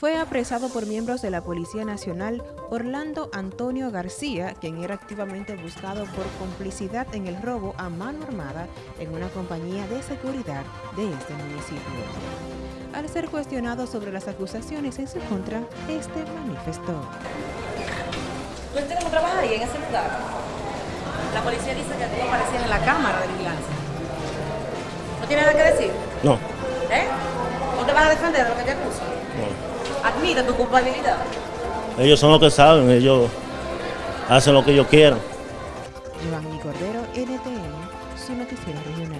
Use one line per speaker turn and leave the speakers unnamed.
fue apresado por miembros de la Policía Nacional Orlando Antonio García, quien era activamente buscado por complicidad en el robo a mano armada en una compañía de seguridad de este municipio. Al ser cuestionado sobre las acusaciones en su contra, este manifestó.
¿Tú entiendes cómo trabajas ahí en ese lugar? La policía dice que tú aparecías en la cámara de vigilancia. ¿No tienes nada que decir?
No,
¿Eh? ¿No te vas a defender de lo que te acusan? Tu culpabilidad.
Ellos son los que saben, ellos hacen lo que ellos quieran.
Giovanni Cordero, NTN, su noticiero regional.